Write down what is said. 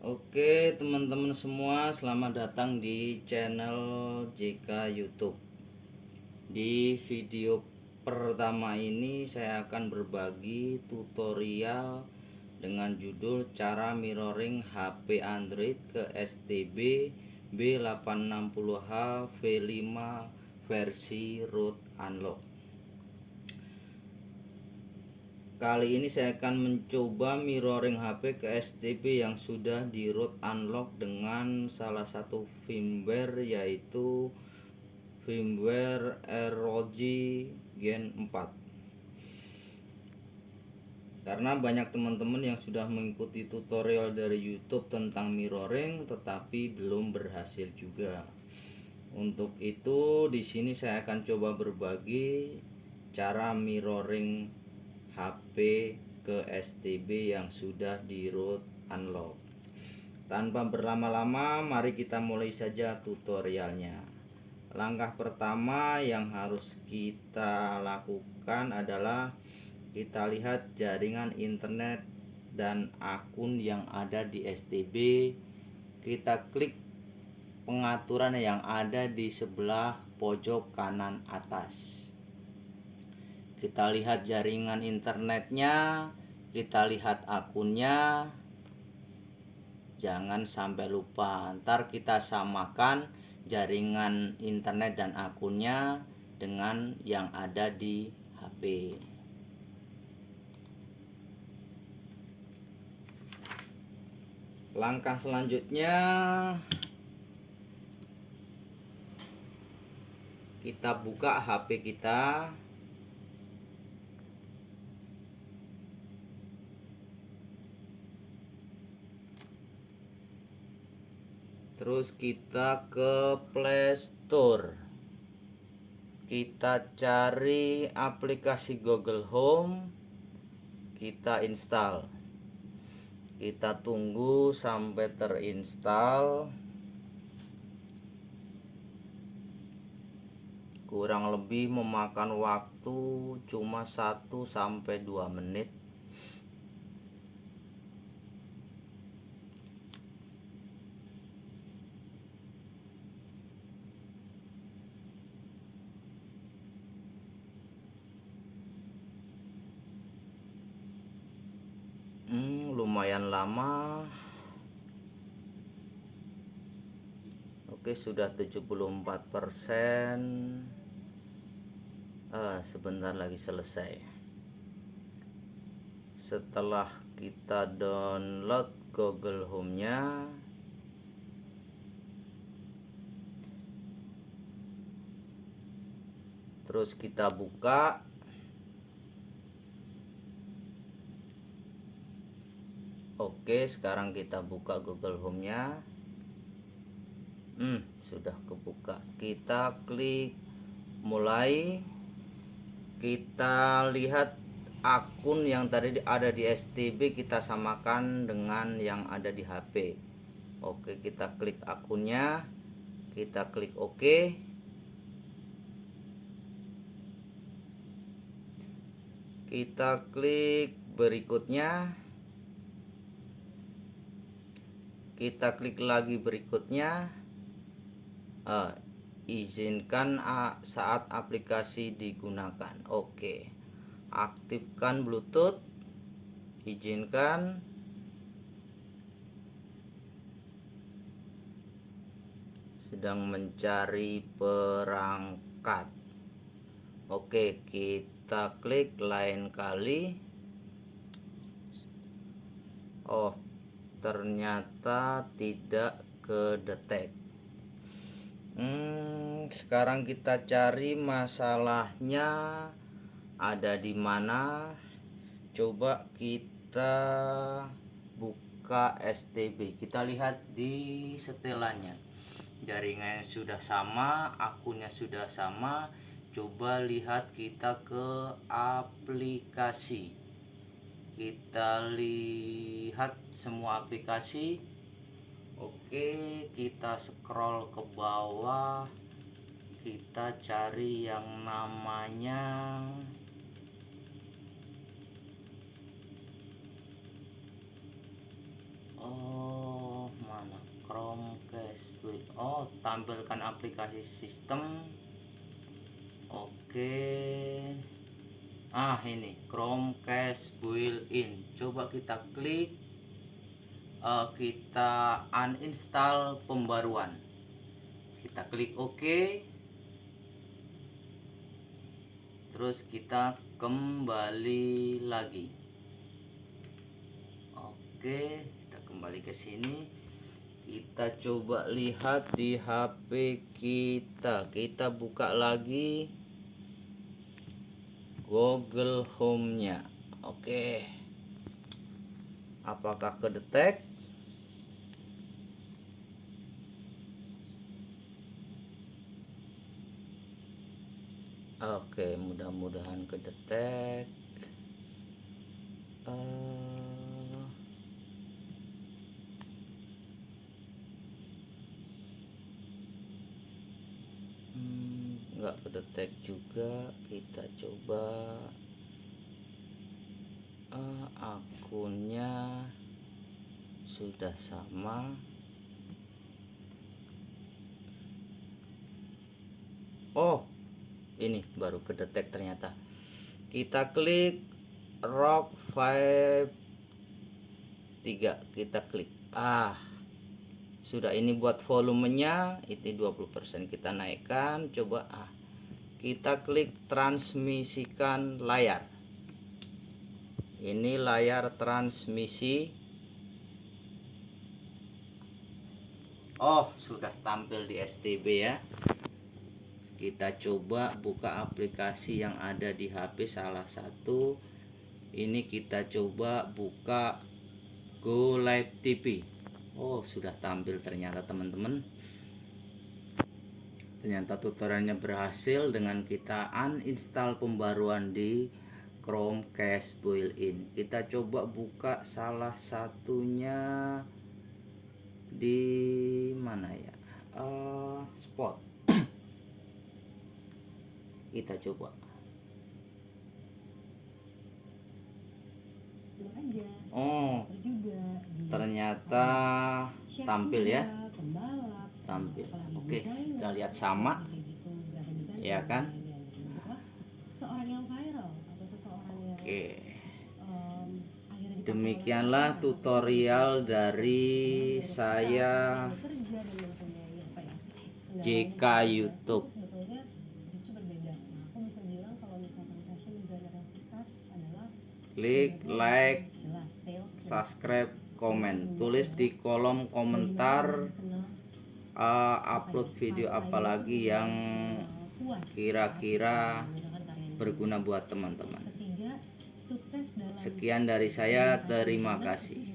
Oke teman-teman semua selamat datang di channel JK YouTube. Di video pertama ini saya akan berbagi tutorial dengan judul cara mirroring HP Android ke STB B860H V5 versi root unlock Kali ini saya akan mencoba mirroring HP ke STB yang sudah di root unlock dengan salah satu firmware yaitu firmware ROG Gen 4 karena banyak teman-teman yang sudah mengikuti tutorial dari YouTube tentang mirroring tetapi belum berhasil juga. Untuk itu di sini saya akan coba berbagi cara mirroring HP ke STB yang sudah di root unlock. Tanpa berlama-lama mari kita mulai saja tutorialnya. Langkah pertama yang harus kita lakukan adalah kita lihat jaringan internet dan akun yang ada di STB kita klik pengaturan yang ada di sebelah pojok kanan atas kita lihat jaringan internetnya kita lihat akunnya. Jangan sampai lupa ntar kita samakan jaringan internet dan akunnya dengan yang ada di HP langkah selanjutnya kita buka HP kita terus kita ke Play Store. Kita cari aplikasi Google Home. Kita install. Kita tunggu sampai terinstall. Kurang lebih memakan waktu cuma 1 sampai 2 menit hmm, lumayan lama. Oke sudah 74% ah, sebentar lagi selesai. Setelah kita download Google Home nya terus kita buka Oke sekarang kita buka Google Home nya hmm, sudah kebuka. Kita klik mulai. Kita lihat akun yang tadi ada di STB kita samakan dengan yang ada di HP Oke kita klik akunnya. Kita klik OK. Kita klik berikutnya kita klik lagi berikutnya. Uh, izinkan saat aplikasi digunakan. Oke. Aktifkan bluetooth. Izinkan. Sedang mencari perangkat. Oke kita klik lain kali. Oh ternyata tidak kedetek. Hmm, sekarang kita cari masalahnya ada di mana. Coba kita buka STB kita lihat di setelannya jaringannya sudah sama akunnya sudah sama. Coba lihat kita ke aplikasi kita lihat semua aplikasi. Oke kita scroll ke bawah. Kita cari yang namanya oh Chromecast build oh tampilkan aplikasi sistem. Oke ah ini. Chromecast built-in. Coba kita klik. Uh, kita uninstall pembaruan. Kita klik OK. Terus kita kembali lagi. Oke kita kembali ke sini. Kita coba lihat di HP kita. Kita buka lagi Google Home-nya. Oke. Apakah kedetek? Oke, mudah-mudahan kedetek. Nggak kedetek juga. Kita coba. Uh, akunnya sudah sama. Oh ini baru kedetek ternyata. Kita klik rock 5 3 kita klik. Ah sudah ini buat volumenya itu 20% kita naikkan. Coba ah kita klik transmisikan layar. Ini layar transmisi. Oh sudah tampil di STB ya. Kita coba buka aplikasi yang ada di HP salah satu. Ini kita coba buka Go Live TV Oh sudah tampil ternyata teman-teman Ternyata tutorialnya berhasil dengan kita uninstall pembaruan di Chromecast built-in. Kita coba buka salah satunya di mana ya? Uh, spot. Kita coba. Oh ternyata tampil ya tampil. Oke kita lihat sama. Ya kan? Oke. demikianlah tutorial dari saya JK YouTube. Klik like subscribe komen tulis di kolom komentar uh, upload video apalagi yang kira-kira berguna buat teman-teman. Sekian dari saya terima kasih